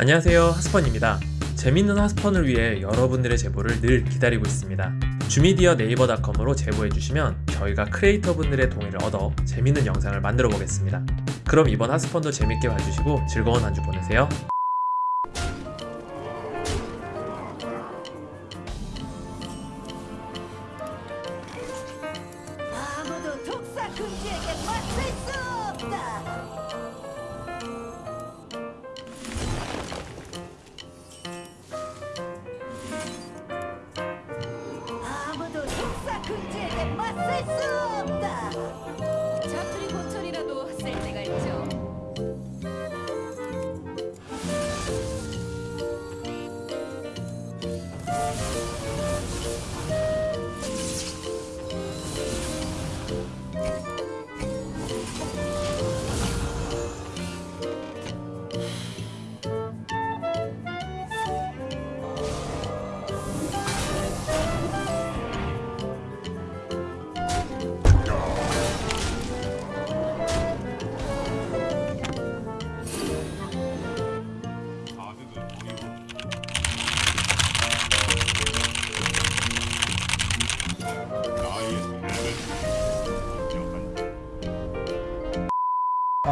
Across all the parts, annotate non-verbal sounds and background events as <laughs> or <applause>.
안녕하세요 하스펀입니다. 재밌는 하스펀을 위해 여러분들의 제보를 늘 기다리고 있습니다. 주미디어 네이버닷컴으로 제보해주시면 저희가 크리에이터 분들의 동의를 얻어 재밌는 영상을 만들어 보겠습니다. 그럼 이번 하스펀도 재밌게 봐주시고 즐거운 한 주 보내세요. 아무도 독사 금지에게 맞설 수 없다. 금지에게 맞설 수 없다.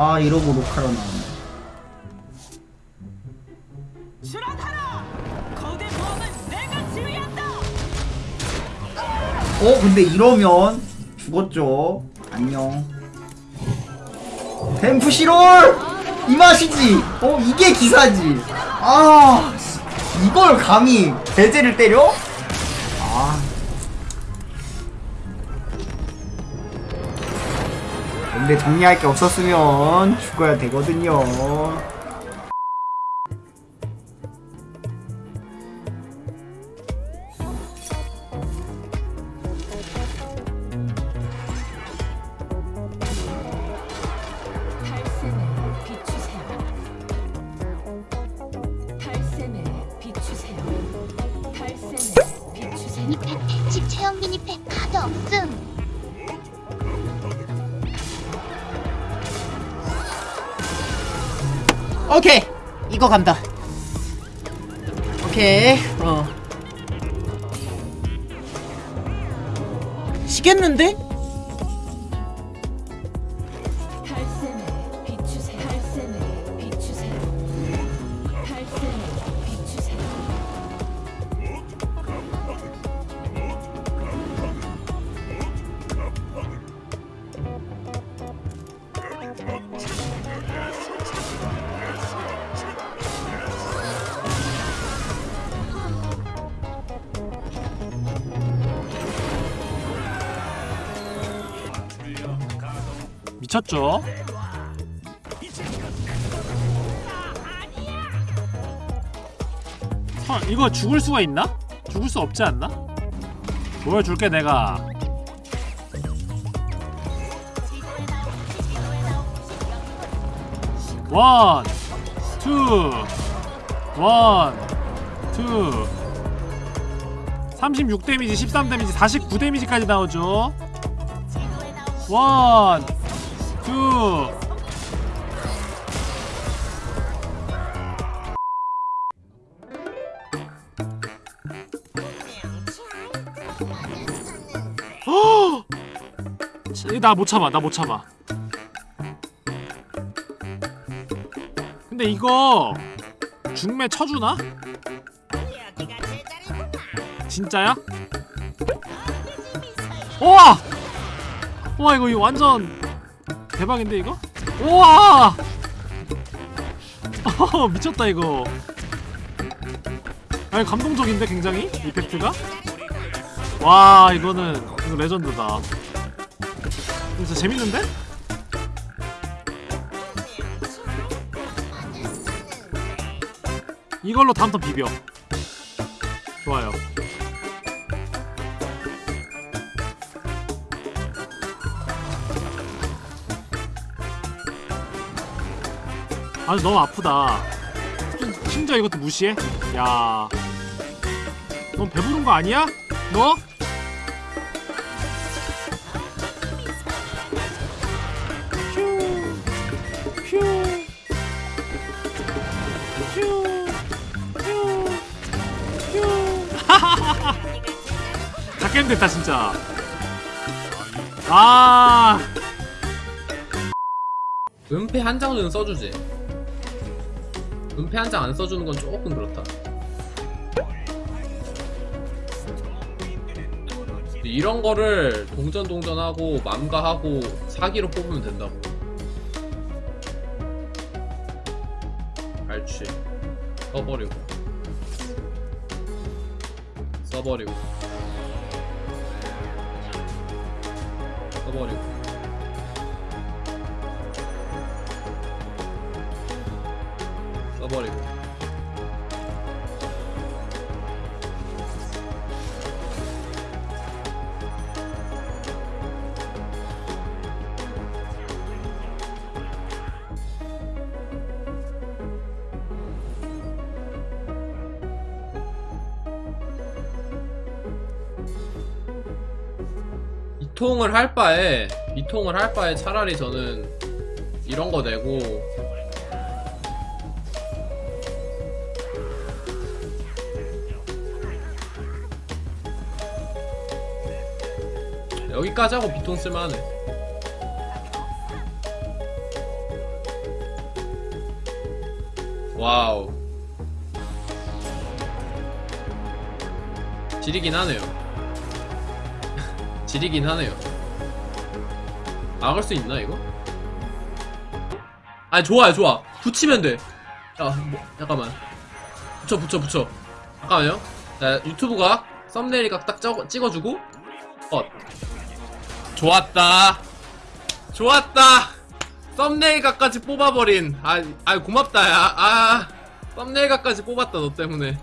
아 이러고 내가 지휘한다! 어 근데 이러면 죽었죠. 안녕. 댐프시롤! 이 맛이지! 어 이게 기사지! 아 씨, 이걸 감히 배제를 때려? 아 근데 정리할 게 없었으면 죽어야 되거든요. 미니팩 집 체험 미니팩 카드 없음 오케이. 이거 간다. 오케이. 어. 시겠는데? 미쳤죠? huh, 이거 죽을 수가 있나? 죽을 수 없지 않나? 보여줄게 내가 one, two, one, two 36 데미지, 13 데미지, 49 데미지까지 나오죠 원, 투 <gasps> 나못 참아 나 못 참아 근데 이거 중매 쳐주나? 진짜야? 우와 이거 이거 완전 대박인데 이거? 우와! 어, <laughs> 미쳤다 이거 아니 감동적인데 굉장히 이펙트가? 와 이거는 이거 레전드다 진짜 재밌는데? 이걸로 다음 턴 비벼 좋아요 아니 너무 아프다. 심지어 이것도 무시해? 야... 넌 배부른 거 아니야? 너? 휴... 휴... 휴... 휴... 작게임 됐다 진짜. 아... 은폐 한 장은 써주지. 은폐 한 장 안 써주는 건 조금 그렇다. 이런 거를 동전 동전하고 맘가하고 사기로 뽑으면 된다고. 알지 써버리고. 써버리고. 써버리고 써버리고. 이 통을 할 바에 이 통을 할 바에 차라리 저는 이런 거 내고 여기까지 하고 비통 쓸만하네. 와우. 지리긴 하네요. <laughs> 지리긴 하네요. 막을 수 있나 이거? 아니 좋아요 좋아. 붙이면 돼. 자, 뭐, 잠깐만. 붙여 붙여 붙여. 잠깐만요. 자 유튜브가 썸네일 각딱 찍어, 찍어주고 어 좋았다. 좋았다. 썸네일 각까지 뽑아버린. 아, 아 고맙다 야아 썸네일 각까지 뽑았다 너 때문에